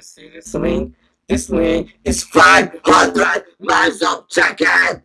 You see this link? This link is 500 miles of chicken!